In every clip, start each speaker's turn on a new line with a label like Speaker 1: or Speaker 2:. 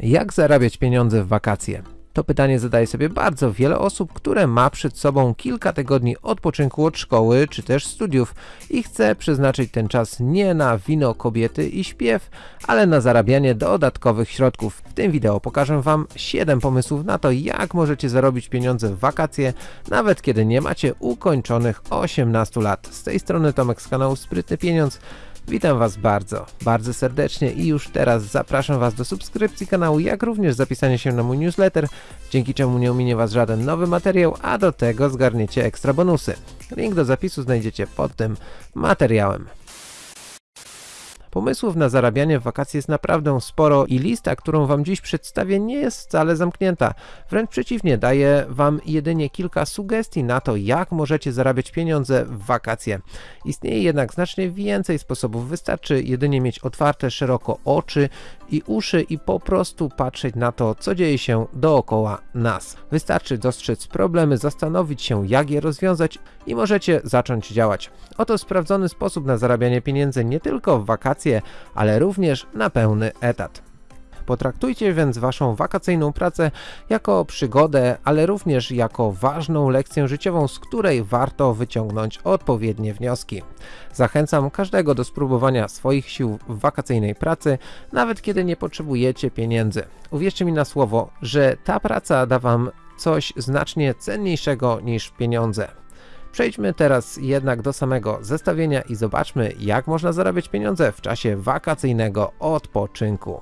Speaker 1: Jak zarabiać pieniądze w wakacje? To pytanie zadaje sobie bardzo wiele osób, które ma przed sobą kilka tygodni odpoczynku od szkoły czy też studiów i chce przeznaczyć ten czas nie na wino, kobiety i śpiew, ale na zarabianie dodatkowych środków. W tym wideo pokażę Wam 7 pomysłów na to, jak możecie zarobić pieniądze w wakacje, nawet kiedy nie macie ukończonych 18 lat. Z tej strony Tomek z kanału Sprytny Pieniądz. Witam Was bardzo, bardzo serdecznie i już teraz zapraszam Was do subskrypcji kanału, jak również zapisania się na mój newsletter, dzięki czemu nie ominie Was żaden nowy materiał, a do tego zgarniecie ekstra bonusy. Link do zapisu znajdziecie pod tym materiałem. Pomysłów na zarabianie w wakacje jest naprawdę sporo i lista, którą Wam dziś przedstawię nie jest wcale zamknięta. Wręcz przeciwnie, daję Wam jedynie kilka sugestii na to, jak możecie zarabiać pieniądze w wakacje. Istnieje jednak znacznie więcej sposobów, wystarczy jedynie mieć otwarte szeroko oczy i uszy i po prostu patrzeć na to, co dzieje się dookoła nas. Wystarczy dostrzec problemy, zastanowić się, jak je rozwiązać i możecie zacząć działać. Oto sprawdzony sposób na zarabianie pieniędzy nie tylko w wakacje, ale również na pełny etat. Potraktujcie więc waszą wakacyjną pracę jako przygodę, ale również jako ważną lekcję życiową, z której warto wyciągnąć odpowiednie wnioski. Zachęcam każdego do spróbowania swoich sił w wakacyjnej pracy, nawet kiedy nie potrzebujecie pieniędzy. Uwierzcie mi na słowo, że ta praca da wam coś znacznie cenniejszego niż pieniądze. Przejdźmy teraz jednak do samego zestawienia i zobaczmy jak można zarabiać pieniądze w czasie wakacyjnego odpoczynku.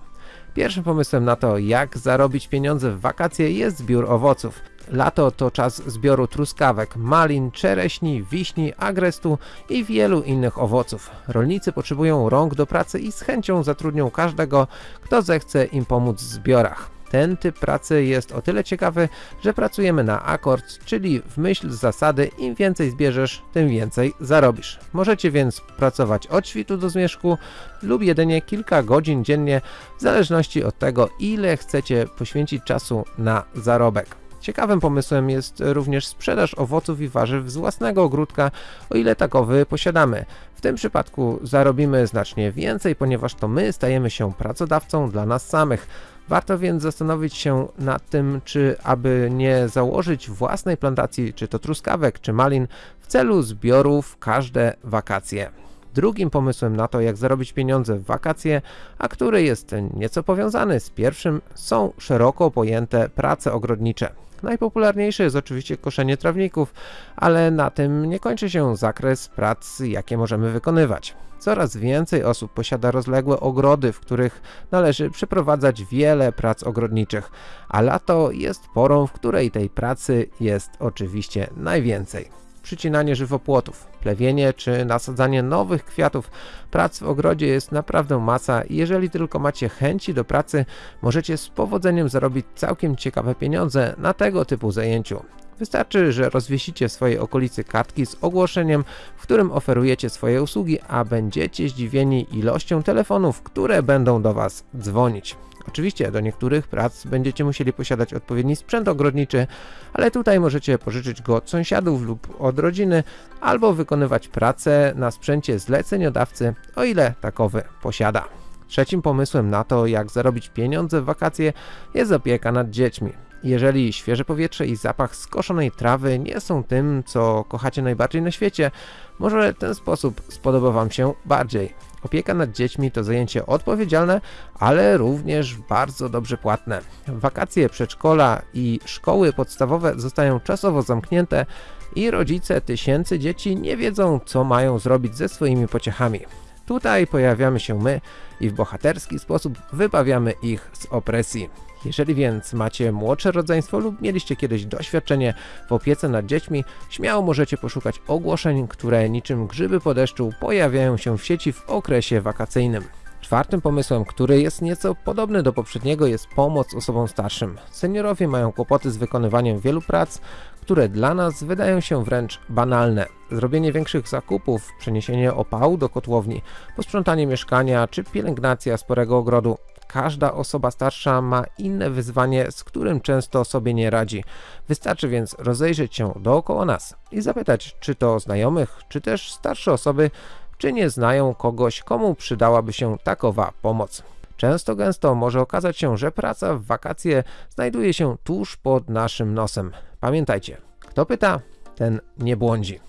Speaker 1: Pierwszym pomysłem na to, jak zarobić pieniądze w wakacje jest zbiór owoców. Lato to czas zbioru truskawek, malin, czereśni, wiśni, agrestu i wielu innych owoców. Rolnicy potrzebują rąk do pracy i z chęcią zatrudnią każdego, kto zechce im pomóc w zbiorach. Ten typ pracy jest o tyle ciekawy, że pracujemy na akord, czyli w myśl zasady im więcej zbierzesz, tym więcej zarobisz. Możecie więc pracować od świtu do zmierzchu lub jedynie kilka godzin dziennie, w zależności od tego ile chcecie poświęcić czasu na zarobek. Ciekawym pomysłem jest również sprzedaż owoców i warzyw z własnego ogródka, o ile takowy posiadamy. W tym przypadku zarobimy znacznie więcej, ponieważ to my stajemy się pracodawcą dla nas samych. Warto więc zastanowić się nad tym, czy aby nie założyć własnej plantacji, czy to truskawek, czy malin, w celu zbiorów każde wakacje. Drugim pomysłem na to, jak zarobić pieniądze w wakacje, a który jest nieco powiązany z pierwszym, są szeroko pojęte prace ogrodnicze. Najpopularniejsze jest oczywiście koszenie trawników, ale na tym nie kończy się zakres prac, jakie możemy wykonywać. Coraz więcej osób posiada rozległe ogrody, w których należy przeprowadzać wiele prac ogrodniczych, a lato jest porą, w której tej pracy jest oczywiście najwięcej przycinanie żywopłotów, plewienie czy nasadzanie nowych kwiatów. Prac w ogrodzie jest naprawdę masa i jeżeli tylko macie chęci do pracy, możecie z powodzeniem zarobić całkiem ciekawe pieniądze na tego typu zajęciu. Wystarczy, że rozwiesicie w swojej okolicy kartki z ogłoszeniem, w którym oferujecie swoje usługi, a będziecie zdziwieni ilością telefonów, które będą do Was dzwonić. Oczywiście do niektórych prac będziecie musieli posiadać odpowiedni sprzęt ogrodniczy, ale tutaj możecie pożyczyć go od sąsiadów lub od rodziny, albo wykonywać pracę na sprzęcie zleceniodawcy, o ile takowy posiada. Trzecim pomysłem na to, jak zarobić pieniądze w wakacje jest opieka nad dziećmi. Jeżeli świeże powietrze i zapach skoszonej trawy nie są tym, co kochacie najbardziej na świecie, może ten sposób spodoba Wam się bardziej. Opieka nad dziećmi to zajęcie odpowiedzialne, ale również bardzo dobrze płatne. Wakacje przedszkola i szkoły podstawowe zostają czasowo zamknięte i rodzice tysięcy dzieci nie wiedzą, co mają zrobić ze swoimi pociechami. Tutaj pojawiamy się my i w bohaterski sposób wybawiamy ich z opresji. Jeżeli więc macie młodsze rodzeństwo lub mieliście kiedyś doświadczenie w opiece nad dziećmi, śmiało możecie poszukać ogłoszeń, które niczym grzyby po deszczu pojawiają się w sieci w okresie wakacyjnym. Czwartym pomysłem, który jest nieco podobny do poprzedniego jest pomoc osobom starszym. Seniorowie mają kłopoty z wykonywaniem wielu prac, które dla nas wydają się wręcz banalne. Zrobienie większych zakupów, przeniesienie opału do kotłowni, posprzątanie mieszkania czy pielęgnacja sporego ogrodu Każda osoba starsza ma inne wyzwanie, z którym często sobie nie radzi. Wystarczy więc rozejrzeć się dookoła nas i zapytać, czy to znajomych, czy też starsze osoby, czy nie znają kogoś, komu przydałaby się takowa pomoc. Często gęsto może okazać się, że praca w wakacje znajduje się tuż pod naszym nosem. Pamiętajcie, kto pyta, ten nie błądzi.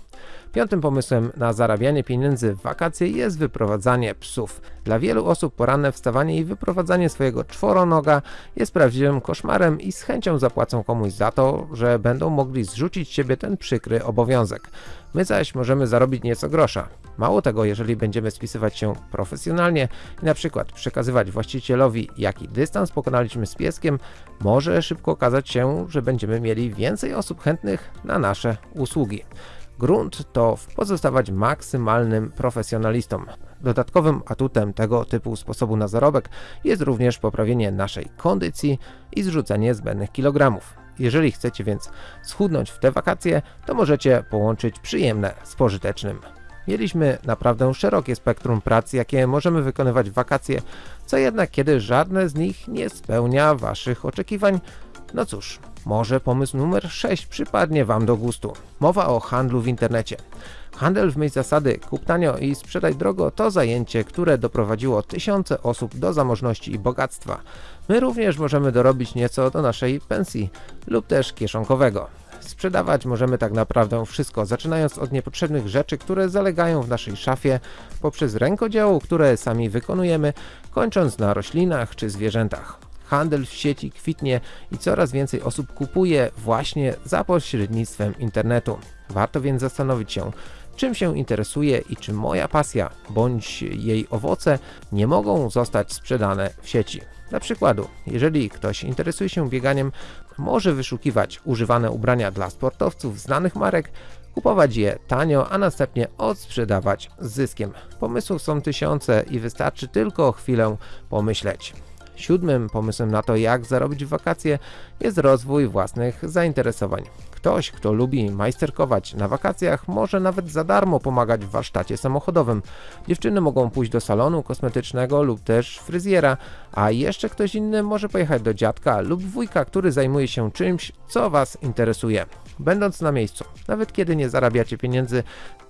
Speaker 1: Piątym pomysłem na zarabianie pieniędzy w wakacje jest wyprowadzanie psów. Dla wielu osób poranne wstawanie i wyprowadzanie swojego czworonoga jest prawdziwym koszmarem i z chęcią zapłacą komuś za to, że będą mogli zrzucić z siebie ten przykry obowiązek. My zaś możemy zarobić nieco grosza. Mało tego, jeżeli będziemy spisywać się profesjonalnie i na przykład przekazywać właścicielowi jaki dystans pokonaliśmy z pieskiem, może szybko okazać się, że będziemy mieli więcej osób chętnych na nasze usługi. Grunt to pozostawać maksymalnym profesjonalistą. Dodatkowym atutem tego typu sposobu na zarobek jest również poprawienie naszej kondycji i zrzucenie zbędnych kilogramów. Jeżeli chcecie więc schudnąć w te wakacje, to możecie połączyć przyjemne z pożytecznym. Mieliśmy naprawdę szerokie spektrum prac, jakie możemy wykonywać w wakacje, co jednak kiedy żadne z nich nie spełnia Waszych oczekiwań, no cóż, może pomysł numer 6 przypadnie Wam do gustu. Mowa o handlu w internecie. Handel w myśl zasady kup tanio i sprzedaj drogo to zajęcie, które doprowadziło tysiące osób do zamożności i bogactwa. My również możemy dorobić nieco do naszej pensji lub też kieszonkowego. Sprzedawać możemy tak naprawdę wszystko, zaczynając od niepotrzebnych rzeczy, które zalegają w naszej szafie, poprzez rękodzieło, które sami wykonujemy, kończąc na roślinach czy zwierzętach. Handel w sieci kwitnie i coraz więcej osób kupuje właśnie za pośrednictwem internetu. Warto więc zastanowić się, czym się interesuje i czy moja pasja bądź jej owoce nie mogą zostać sprzedane w sieci. Dla przykładu, jeżeli ktoś interesuje się bieganiem, może wyszukiwać używane ubrania dla sportowców znanych marek, kupować je tanio, a następnie odsprzedawać z zyskiem. Pomysłów są tysiące i wystarczy tylko chwilę pomyśleć. Siódmym pomysłem na to, jak zarobić w wakacje, jest rozwój własnych zainteresowań. Ktoś, kto lubi majsterkować na wakacjach, może nawet za darmo pomagać w warsztacie samochodowym. Dziewczyny mogą pójść do salonu kosmetycznego lub też fryzjera, a jeszcze ktoś inny może pojechać do dziadka lub wujka, który zajmuje się czymś, co Was interesuje. Będąc na miejscu, nawet kiedy nie zarabiacie pieniędzy,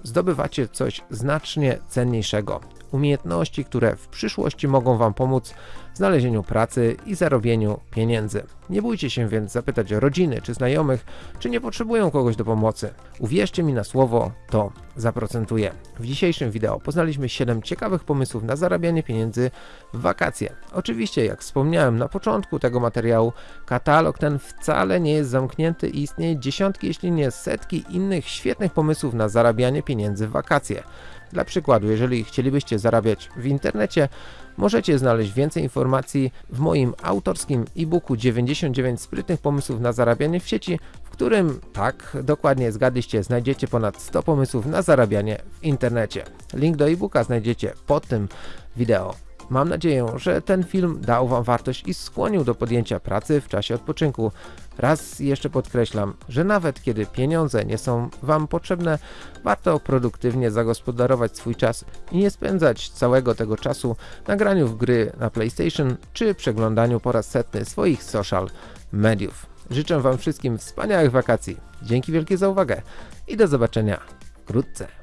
Speaker 1: zdobywacie coś znacznie cenniejszego. Umiejętności, które w przyszłości mogą Wam pomóc w znalezieniu pracy i zarobieniu pieniędzy. Nie bójcie się więc zapytać rodziny czy znajomych, czy nie potrzebują kogoś do pomocy. Uwierzcie mi na słowo, to zaprocentuje. W dzisiejszym wideo poznaliśmy 7 ciekawych pomysłów na zarabianie pieniędzy w wakacje. Oczywiście, jak wspomniałem na początku tego materiału, katalog ten wcale nie jest zamknięty i istnieje dziesiątki, jeśli nie setki innych świetnych pomysłów na zarabianie pieniędzy w wakacje. Dla przykładu, jeżeli chcielibyście zarabiać w internecie, możecie znaleźć więcej informacji w moim autorskim e-booku 99 sprytnych pomysłów na zarabianie w sieci, w którym, tak, dokładnie zgadliście, znajdziecie ponad 100 pomysłów na zarabianie w internecie. Link do e-booka znajdziecie pod tym wideo. Mam nadzieję, że ten film dał Wam wartość i skłonił do podjęcia pracy w czasie odpoczynku. Raz jeszcze podkreślam, że nawet kiedy pieniądze nie są Wam potrzebne, warto produktywnie zagospodarować swój czas i nie spędzać całego tego czasu na graniu w gry na PlayStation czy przeglądaniu po raz setny swoich social mediów. Życzę Wam wszystkim wspaniałych wakacji. Dzięki wielkie za uwagę i do zobaczenia wkrótce.